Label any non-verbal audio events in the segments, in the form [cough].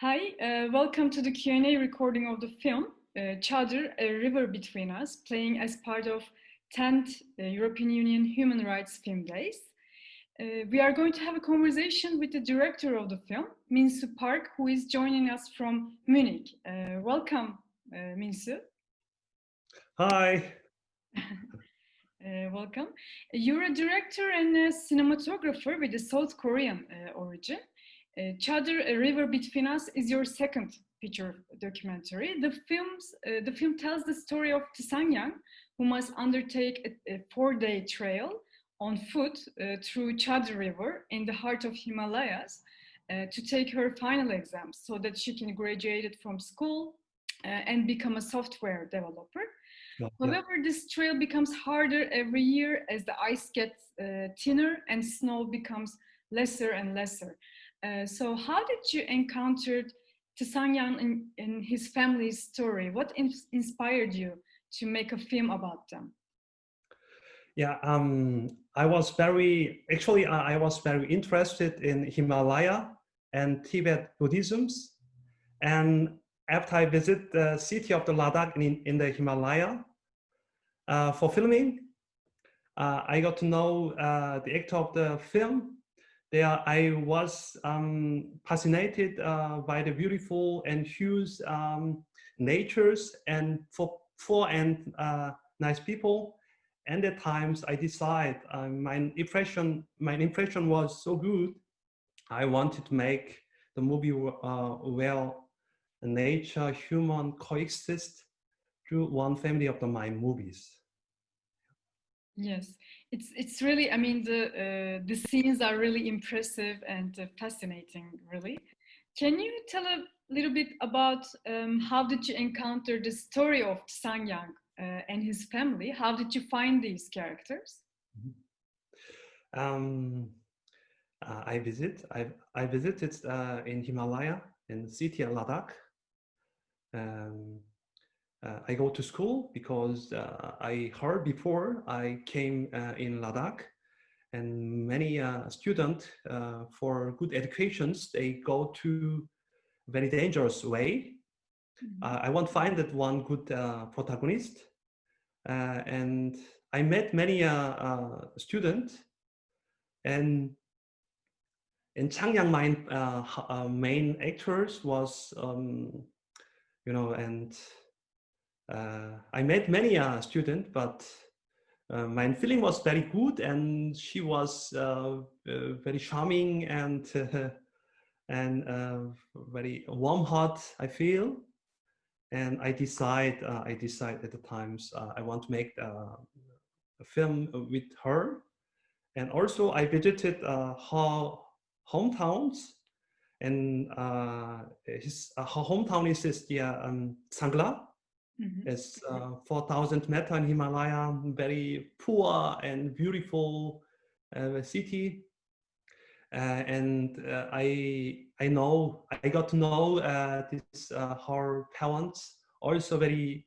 Hi, uh, welcome to the Q&A recording of the film uh, Çadır, A River Between Us, playing as part of 10th uh, European Union Human Rights Film Days. Uh, we are going to have a conversation with the director of the film, Minsu Park, who is joining us from Munich. Uh, welcome, uh, Minsu. Hi. [laughs] Uh, welcome. You're a director and a cinematographer with a South Korean origin. Uh, A River Between Us is your second feature documentary. The, films, uh, the film tells the story of Tsang who must undertake a, a four-day trail on foot uh, through Çadır River in the heart of Himalayas uh, to take her final exams so that she can graduate from school uh, and become a software developer. Yeah. However, this trail becomes harder every year as the ice gets uh, thinner and snow becomes lesser and lesser. Uh, so how did you encounter Tsang and, and his family's story? What in inspired you to make a film about them? Yeah, um, I was very, actually, I was very interested in Himalaya and Tibet Buddhisms. And after I visit the city of the Ladakh in, in the Himalaya uh, for filming, uh, I got to know uh, the actor of the film. There, I was um, fascinated uh, by the beautiful and huge um, natures and for, for and uh, nice people. And at times, I decide uh, my impression, my impression was so good. I wanted to make the movie where nature, human coexist through one family of the my movies. Yes, it's it's really. I mean, the uh, the scenes are really impressive and uh, fascinating. Really, can you tell a little bit about um, how did you encounter the story of Sang Yang uh, and his family? How did you find these characters? Mm-hmm. Um, uh, I visit. I I visited uh, in Himalaya in the city of Ladakh um, uh, I go to school because uh, I heard before I came uh, in Ladakh and many uh, students uh, for good educations, they go to very dangerous way. Mm -hmm. I want to find that one good protagonist and I met many students and in Changyang, my main actors was um, you know, and I met many uh, students, but uh, my feeling was very good and she was uh, uh, very charming and [laughs] and uh, very warm heart, I feel. And I decide, I decide at the times I want to make a film with her. And also I visited her hometowns and uh, his uh, hometown is, is the um, Sangla. Mm -hmm. It's uh, 4,000 meter in Himalaya, very poor and beautiful uh, city. Uh, and uh, I I know I got to know this her parents also very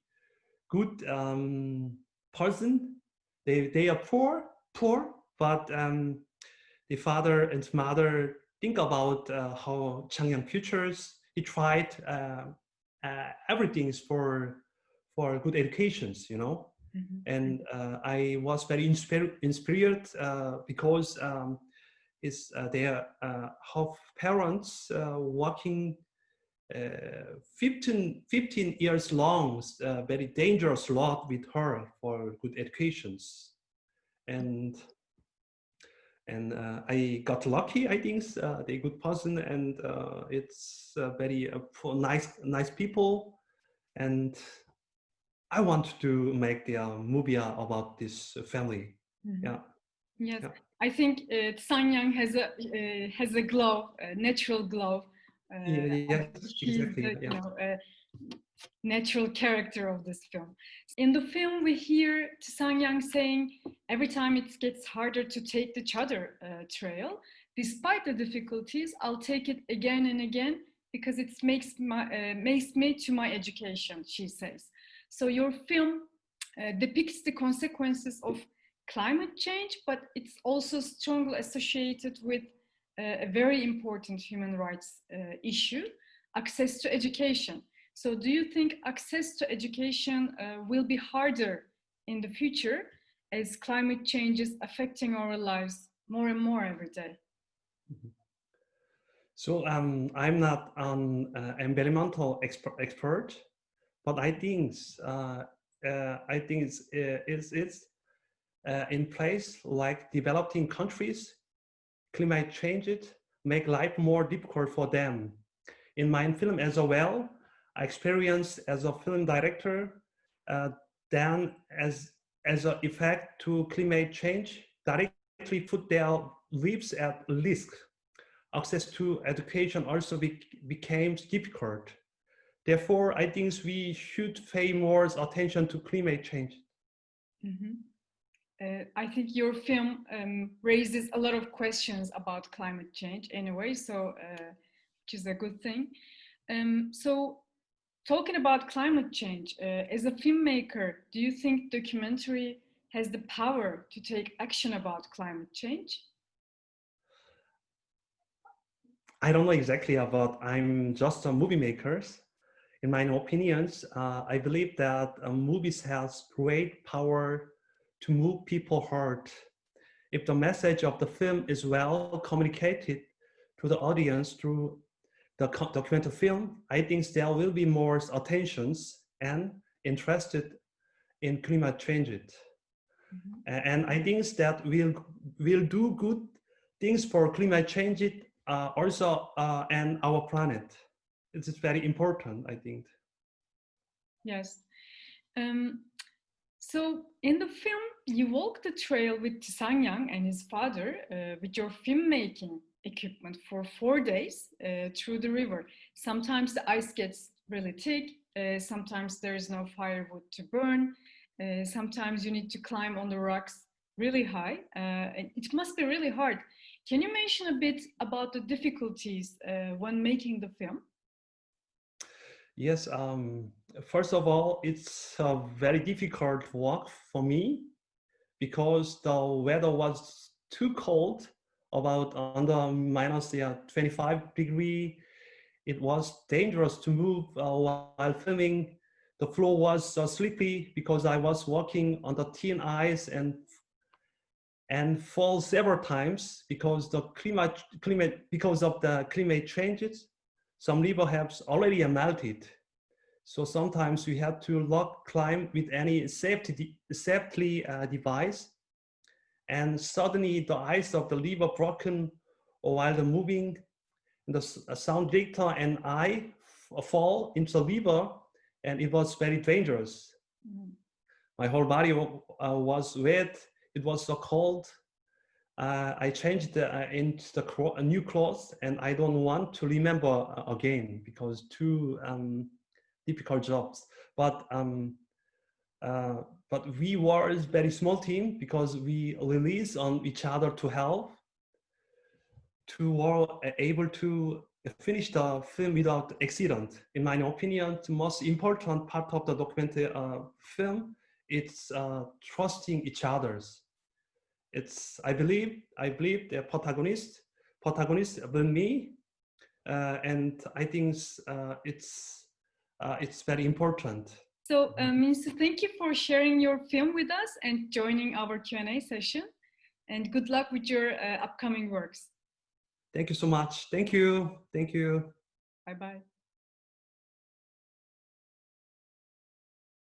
good um, person. They they are poor poor, but um, the father and mother think about uh, how Changyang futures, he tried uh, uh, everything for for good educations, you know. Mm -hmm. And uh, I was very inspired, inspired uh, because um, is uh, their half parents working 15, 15 years long, very dangerous lot with her for good educations. And and uh, I got lucky. I think uh, they're good person, and uh, it's very uh, nice, nice people, and I want to make the uh, movie about this family. Mm -hmm. Yeah. Yes, yeah. I think uh, Sanyang has a uh, has a glow, a natural glow. yeah, yes, exactly. The, yeah. You know, natural character of this film. In the film, we hear Sang Yang saying, every time it gets harder to take the Çadır uh, trail, despite the difficulties, I'll take it again and again because it makes, my, uh, makes me to my education, she says. So your film uh, depicts the consequences of climate change, but it's also strongly associated with uh, a very important human rights uh, issue, access to education. So do you think access to education uh, will be harder in the future as climate change is affecting our lives more and more every day? Mm-hmm. So um, I'm not an uh, environmental expert, expert, but I think uh, uh, I think it's uh, it's, it's in place like developing countries, climate change it make life more difficult for them. In my film as well, I experienced as a film director, uh, then as as an effect to climate change, directly put their lives at risk. Access to education also be, became difficult. Therefore, I think we should pay more attention to climate change. Mm -hmm. uh, I think your film um, raises a lot of questions about climate change anyway, so uh, which is a good thing. Um, so talking about climate change, uh, as a filmmaker, do you think documentary has the power to take action about climate change? I don't know exactly about, I'm just a movie maker. In my opinions, uh, I believe that uh, movies has great power to move people heart. If the message of the film is well communicated to the audience through the documentary film, I think there will be more attentions and interested in climate change. Mm -hmm. And I think that will will do good things for climate change uh, also uh, and our planet. It's very important, I think. Yes. Um, so in the film, you walk the trail with Tisanyang and his father uh, with your filmmaking equipment for four days uh, through the river. Sometimes the ice gets really thick, uh, sometimes there is no firewood to burn, uh, sometimes you need to climb on the rocks really high. Uh, it must be really hard. Can you mention a bit about the difficulties uh, when making the film? Yes, um, first of all, it's a very difficult walk for me because the weather was too cold about under minus yeah, 25 degree. It was dangerous to move uh, while filming. The floor was uh, slippery because I was walking on the thin ice and and fall several times because the climate climate because of the climate changes. Some river have already melted. So sometimes we have to lock climb with any safety safety uh, device and suddenly the ice of the liver broken or while the moving the sound director and I fall into the liver and it was very dangerous. Mm. My whole body uh, was wet. It was so cold. Uh, I changed the, uh, into the new clothes and I don't want to remember uh, again because two um, difficult jobs. But um, uh, but we were a very small team because we release on each other to help to were able to finish the film without accident. In my opinion, the most important part of the documentary uh, film it's uh, trusting each other's. It's I believe I believe the protagonist protagonist will me, uh, and I think uh, it's uh, it's very important. So, uh, Minsu, thank you for sharing your film with us and joining our Q&A session. And good luck with your uh, upcoming works. Thank you so much. Thank you. Thank you. Bye-bye.